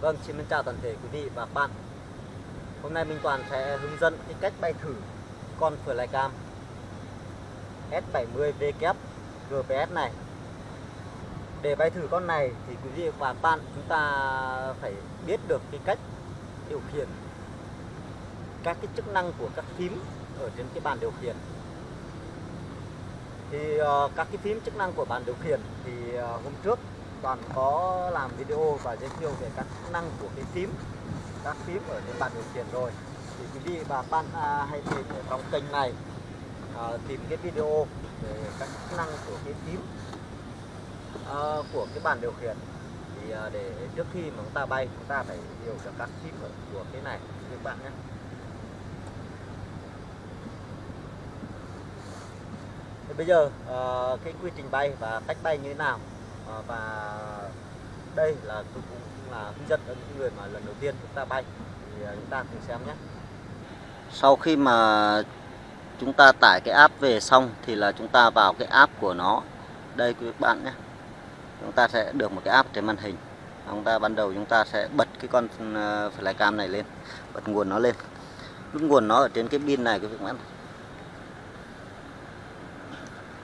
Vâng, xin chào toàn thể quý vị và các bạn. Hôm nay Minh Toàn sẽ hướng dẫn cái cách bay thử con Flycam S70W GPS này. Để bay thử con này thì quý vị và các bạn chúng ta phải biết được cái cách điều khiển các cái chức năng của các phím ở trên cái bàn điều khiển. Thì uh, các cái phím chức năng của bàn điều khiển thì uh, hôm trước toàn có làm video và giới thiệu về các chức năng của cái phím các phím ở trên bàn điều khiển rồi. Thì quý vị và bạn à, hãy tìm ở trong kênh này à, tìm cái video về các chức năng của cái phím à, của cái bàn điều khiển. Thì à, để trước khi mà chúng ta bay chúng ta phải hiểu được các phím của cái này. Các bạn nhé. Thì bây giờ à, cái quy trình bay và cách bay như thế nào? Ờ, và đây là tôi cũng là hướng dẫn cho những người mà lần đầu tiên chúng ta bay. Thì ờ, chúng ta cùng xem nhé. Sau khi mà chúng ta tải cái app về xong thì là chúng ta vào cái app của nó. Đây quý bạn nhé. Chúng ta sẽ được một cái app trên màn hình. Chúng ta ban đầu chúng ta sẽ bật cái con ờ, flycam này lên, bật nguồn nó lên. Nút nguồn nó ở trên cái pin này quý vị bạn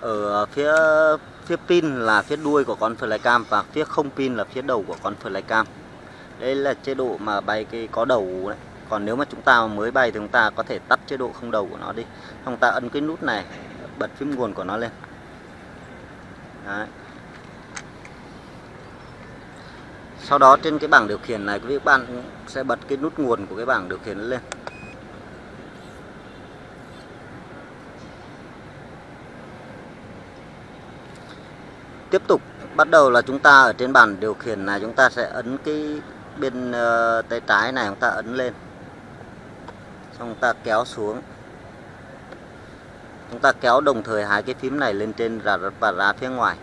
ở phía phía pin là phía đuôi của con flycam và phía không pin là phía đầu của con flycam. Đây là chế độ mà bay cái có đầu đấy. Còn nếu mà chúng ta mới bay thì chúng ta có thể tắt chế độ không đầu của nó đi. Chúng ta ấn cái nút này, bật phím nguồn của nó lên. Đấy. sau đó trên cái bảng điều khiển này, quý vị bạn sẽ bật cái nút nguồn của cái bảng điều khiển lên. Tiếp tục. Bắt đầu là chúng ta ở trên bàn điều khiển này chúng ta sẽ ấn cái bên uh, tay trái này chúng ta ấn lên. Xong chúng ta kéo xuống. Chúng ta kéo đồng thời hai cái phím này lên trên và và ra phía ngoài.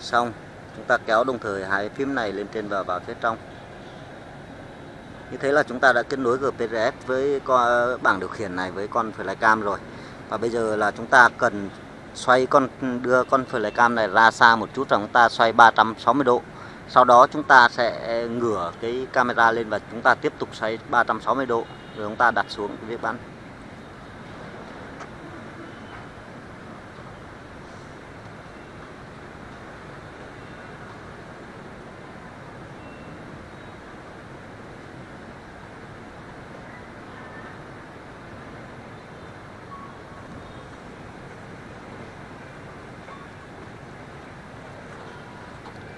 Xong chúng ta kéo đồng thời hai phím này lên trên và vào phía trong. Như thế là chúng ta đã kết nối GPRS với con bảng điều khiển này với con flycam rồi. Và bây giờ là chúng ta cần xoay con, đưa con flycam này ra xa một chút rồi chúng ta xoay 360 độ. Sau đó chúng ta sẽ ngửa cái camera lên và chúng ta tiếp tục xoay 360 độ. Rồi chúng ta đặt xuống cái việc bắn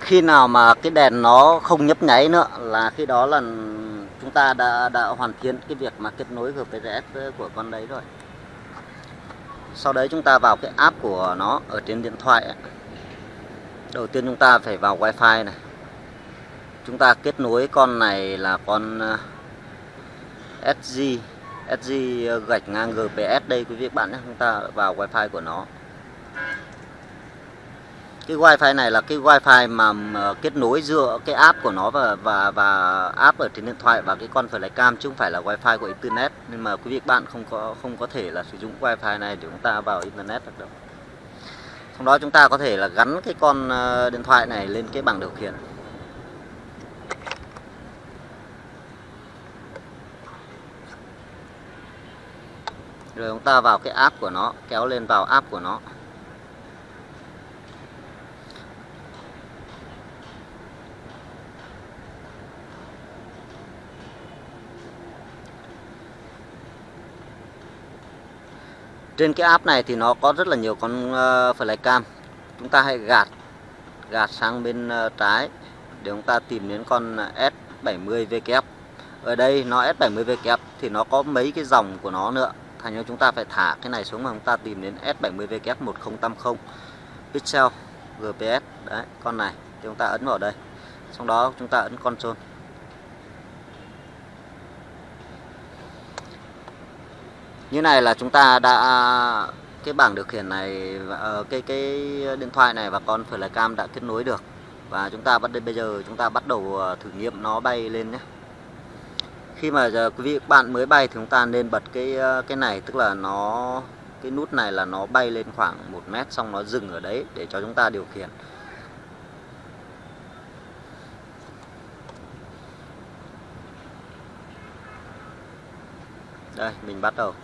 khi nào mà cái đèn nó không nhấp nháy nữa là khi đó là chúng ta đã đã hoàn thiện cái việc mà kết nối GPS của con đấy rồi. Sau đấy chúng ta vào cái app của nó ở trên điện thoại đầu tiên chúng ta phải vào wifi này. Chúng ta kết nối con này là con ờ, SG SG gạch ngang GPS đây quý vị bạn nhé. Chúng ta vào wifi của nó cái wifi này là cái wifi mà kết nối giữa cái app của nó và và và app ở trên điện thoại và cái con phải lấy cam chứ không phải là wifi của internet. Nên mà quý vị bạn không có không có thể là sử dụng wifi này để chúng ta vào internet được đâu. Trong đó chúng ta có thể là gắn cái con ờ, điện thoại này lên cái bảng điều khiển. Rồi chúng ta vào cái app của nó, kéo lên vào app của nó. Trên cái app này thì nó có rất là nhiều con ờ, uh, flycam chúng ta hãy gạt gạt sang bên uh, trái để chúng ta tìm đến con ờ, S70VKF ở đây nó S70VKF thì nó có mấy cái dòng của nó nữa. Thành ra chúng ta phải thả cái này xuống mà chúng ta tìm đến S70VKF 1080 pixel GPS đấy con này thì chúng ta ấn vào đây. Sau đó chúng ta ấn control. như này là chúng ta đã, cái bảng điều khiển này ờ, cái cái điện thoại này và con phải là cam đã kết nối được. Và chúng ta bắt bây giờ chúng ta bắt đầu ờ, thử nghiệm nó bay lên nhé. Khi mà giờ quý vị bạn mới bay thì chúng ta nên bật cái ờ, cái này, tức là nó, cái nút này là nó bay lên khoảng 1 mét, xong nó dừng ở đấy để cho chúng ta điều khiển. Đây, mình bắt đầu.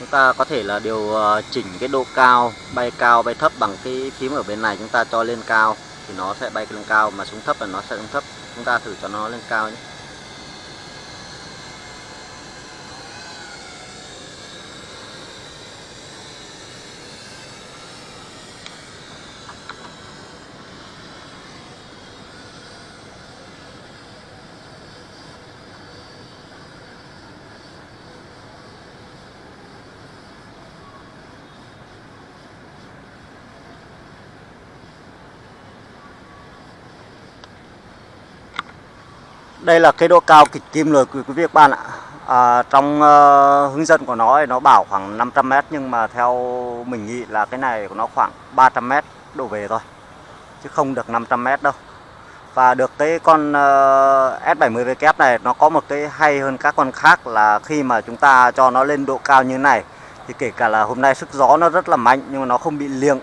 Chúng ta có thể là điều ờ, chỉnh cái độ cao, bay cao, bay thấp bằng cái phím ở bên này. Chúng ta cho lên cao thì nó sẽ bay lên cao, mà xuống thấp là nó sẽ xuống thấp. Chúng ta thử cho nó lên cao nhé. Đây là cái độ cao kịch kim rồi quý vị các bạn ạ. À, trong uh, hướng dẫn của nó thì nó bảo khoảng 500m nhưng mà theo mình nghĩ là cái này của nó khoảng 300m đổ về thôi chứ không được 500m đâu. Và được cái con ờ, uh, S70W này nó có một cái hay hơn các con khác là khi mà chúng ta cho nó lên độ cao như này thì kể cả là hôm nay sức gió nó rất là mạnh nhưng mà nó không bị liêng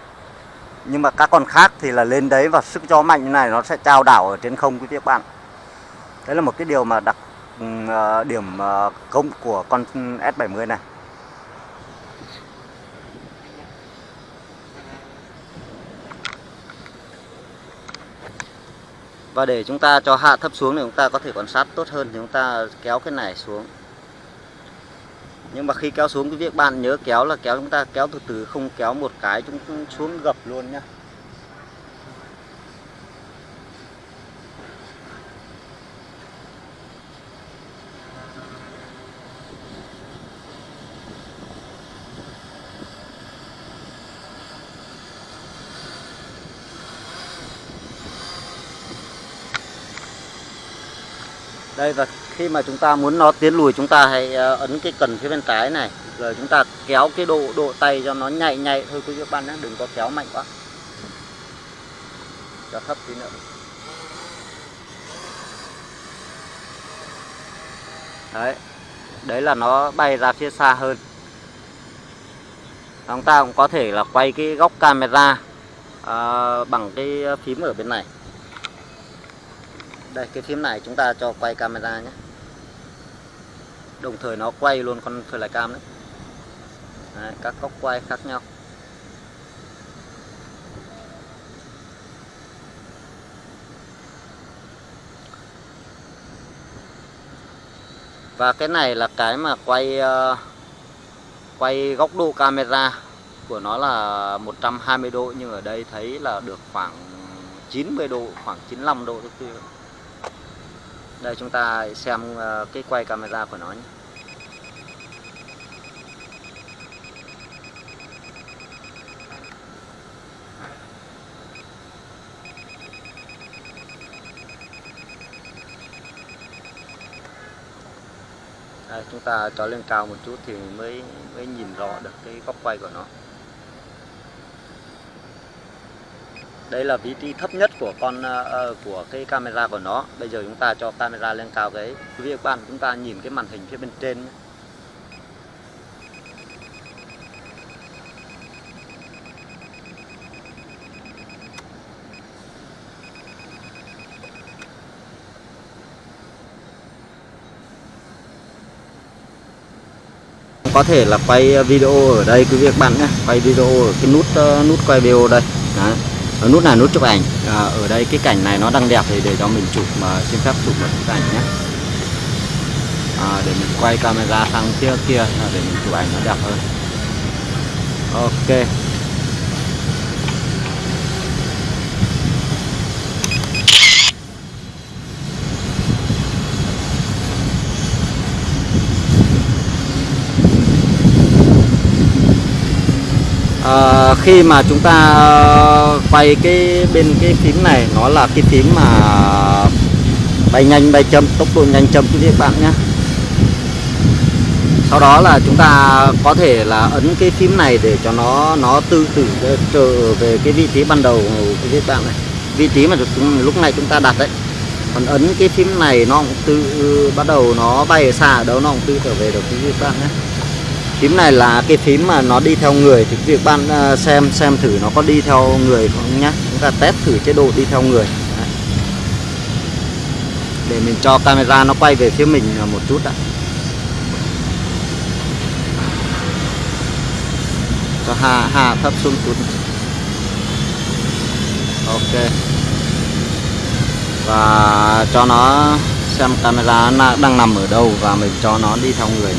nhưng mà các con khác thì là lên đấy và sức gió mạnh như này nó sẽ trao đảo ở trên không quý vị các bạn đấy là một cái điều mà đặc uh, điểm ờ, uh, công của con S70 này. Và để chúng ta cho hạ thấp xuống thì chúng ta có thể quan sát tốt hơn thì chúng ta kéo cái này xuống. Nhưng mà khi kéo xuống cái việc bạn nhớ kéo là kéo chúng ta kéo từ từ không kéo một cái chúng xuống gập luôn nhá. Đây và khi mà chúng ta muốn nó tiến lùi chúng ta hãy ờ, ấn cái cần phía bên trái này. Rồi chúng ta kéo cái độ độ tay cho nó nhạy nhạy. Thôi quý vị các bạn nhé đừng có kéo mạnh quá. Cho thấp tí nữa. Đấy đấy là nó bay ra phía xa hơn. Chúng ta cũng có thể là quay cái góc camera à, bằng cái phím ở bên này đây cái phím này chúng ta cho quay camera nhé. Đồng thời nó quay luôn con flycam đấy. đấy các góc quay khác nhau. Và cái này là cái mà quay uh, quay góc độ camera của nó là 120 độ nhưng ở đây thấy là được khoảng 90 độ khoảng 95 độ thôi đây chúng ta xem ờ, cái quay camera của nó nhé. Đây, chúng ta cho lên cao một chút thì mới mới nhìn rõ được cái góc quay của nó đây là vị trí thấp nhất của con uh, của cái camera của nó. Bây giờ chúng ta cho camera lên cao cái quý vị các bạn chúng ta nhìn cái màn hình phía bên trên nhé. có thể là quay video ở đây quý vị các bạn nhé. Quay video ở cái nút uh, nút quay video đây. Ờ, nút là nút chụp ảnh. À, ở đây cái cảnh này nó đang đẹp thì để cho mình chụp mà xin phép chụp một bức ảnh nhé. À, để mình quay camera sang phía kia à, để mình chụp ảnh nó đẹp hơn. Ok. À, khi mà chúng ta ờ, quay cái bên cái phím này nó là cái phím mà bay nhanh bay chậm tốc độ nhanh chậm quý vị các bạn nhé. Sau đó là chúng ta có thể là ấn cái phím này để cho nó nó tự tự trở về cái vị trí ban đầu quý vị các bạn này. Vị trí mà lúc này chúng ta đặt đấy. Còn ấn cái phím này nó cũng tự bắt đầu nó bay ở xa ở đâu nó cũng tự trở về được quý vị các bạn nhé phím này là cái phím mà nó đi theo người, thì việc bạn ờ, xem xem thử nó có đi theo người không nhá. Chúng ta test thử chế độ đi theo người. Đấy. để mình cho camera nó quay về phía mình ờ, một chút đã cho hạ hạ thấp xuống chút. Ok. Và cho nó xem camera nó đang nằm ở đâu và mình cho nó đi theo người.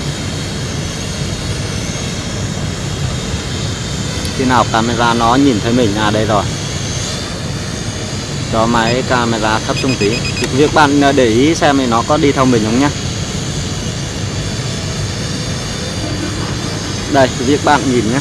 Khi nào camera nó nhìn thấy mình à đây rồi. Cho máy camera thấp xuống tí. Thì việc bạn à, để ý xem thì nó có đi theo mình không nhá. Đây, việc bạn nhìn nhé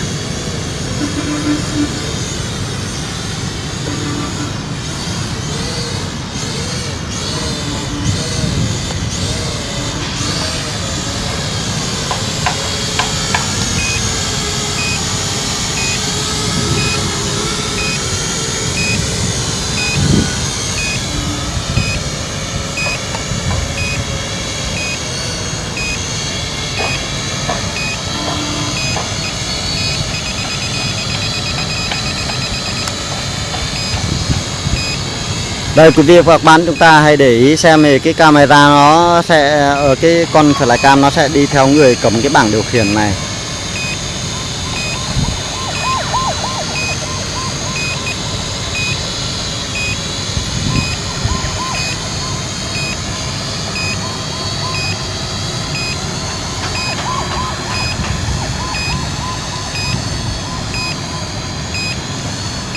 đây, quý vị và các bạn, chúng ta hãy để ý xem thì cái camera nó sẽ ở cái con flycam nó sẽ đi theo người cầm cái bảng điều khiển này.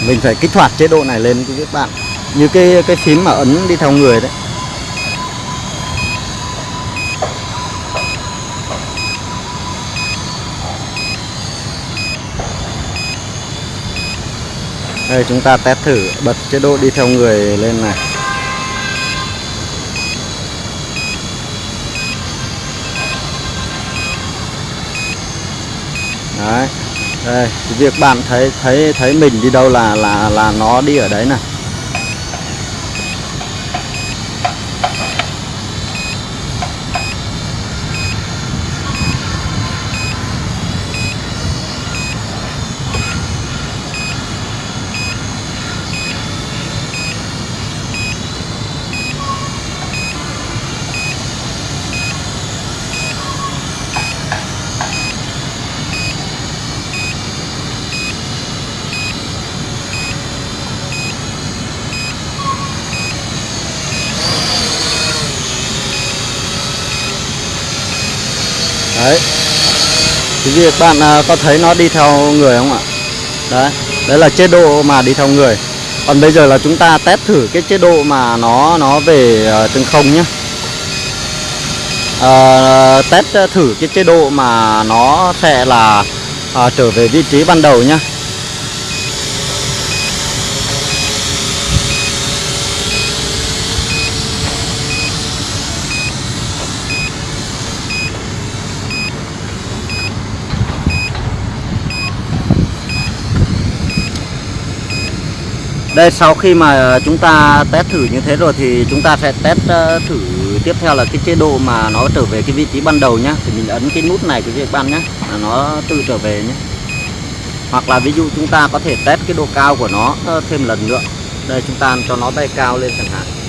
Mình phải kích hoạt chế độ này lên, quý vị các bạn như cái cái phím mà ấn đi theo người đấy. Đây, chúng ta test thử bật chế độ đi theo người lên này. Đấy, đây việc bạn thấy thấy thấy mình đi đâu là là là nó đi ở đấy này. Đấy. Thì việc bạn à, có thấy nó đi theo người không ạ? Đấy đấy là chế độ mà đi theo người. Còn bây giờ là chúng ta test thử cái chế độ mà nó nó về à, trên không nhé à, test thử cái chế độ mà nó sẽ là à, trở về vị trí ban đầu nhé đây, sau khi mà chúng ta test thử như thế rồi thì chúng ta sẽ test ờ, thử tiếp theo là cái chế độ mà nó trở về cái vị trí ban đầu nhá. Thì mình ấn cái nút này cái việc ban nhá, là nó tự trở về nhé hoặc là ví dụ chúng ta có thể test cái độ cao của nó ờ, thêm lần nữa. Đây, chúng ta cho nó bay cao lên chẳng hạn.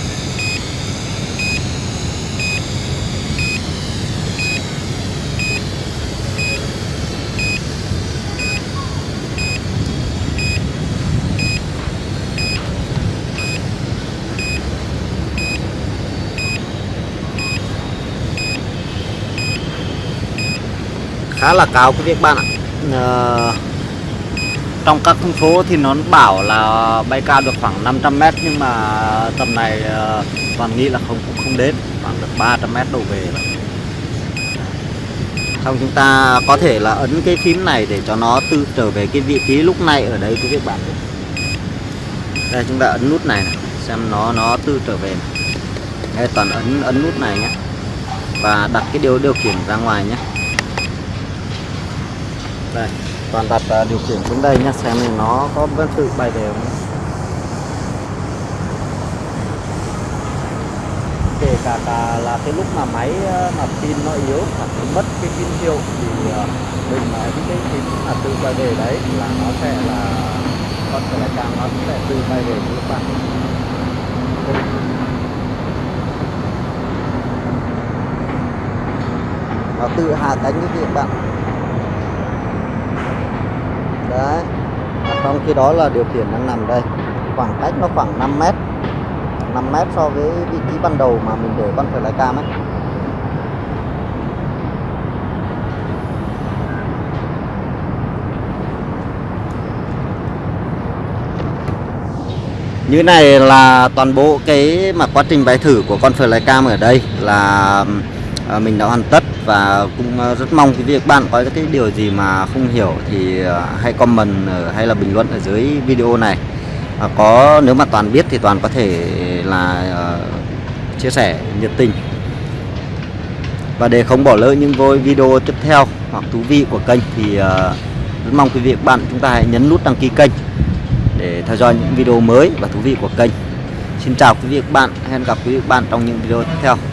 Khá là cao quý vị các bạn ạ à, trong các thông số thì nó bảo là bay cao được khoảng 500m nhưng mà tầm này ờ, toàn nghĩ là không cũng không đến khoảng được 300m đổ về rồi. xong chúng ta có thể là ấn cái phím này để cho nó tự trở về cái vị trí lúc này ở đây quý vị bạn đây chúng ta ấn nút này, này xem nó nó tự trở về này. đây toàn ấn ấn nút này nhé và đặt cái điều điều khiển ra ngoài nhé đây toàn đặt uh, điều khiển xuống đây nhé xem này nó có vẫn tự bay đều không? Kể cả cả là cái lúc mà máy à, mà pin nó yếu hoặc mất cái pin hiệu thì uh, mình mà những cái pin mà tự quay về đấy là nó sẽ là con phải là càng nó sẽ tự quay về các bạn. Nó tự hạ cánh cái việc bạn? Đấy. Trong khi đó là điều khiển đang nằm đây. Khoảng cách nó khoảng 5 mét. 5 mét so với vị trí ban đầu mà mình để con phải lái cam ấy. Như này là toàn bộ cái mà quá trình bay thử của con lái cam ở đây là à, mình đã hoàn tất và cũng ờ, rất mong cái việc bạn có cái điều gì mà không hiểu thì ờ, hãy comment hay là bình luận ở dưới video này à, có nếu mà toàn biết thì toàn có thể là ờ, chia sẻ nhiệt tình và để không bỏ lỡ những vô video tiếp theo hoặc thú vị của kênh thì rất mong quý vị các bạn chúng ta hãy nhấn nút đăng ký kênh để theo dõi những video mới và thú vị của kênh. Xin chào quý vị và các bạn, hẹn gặp quý vị và các bạn trong những video tiếp theo.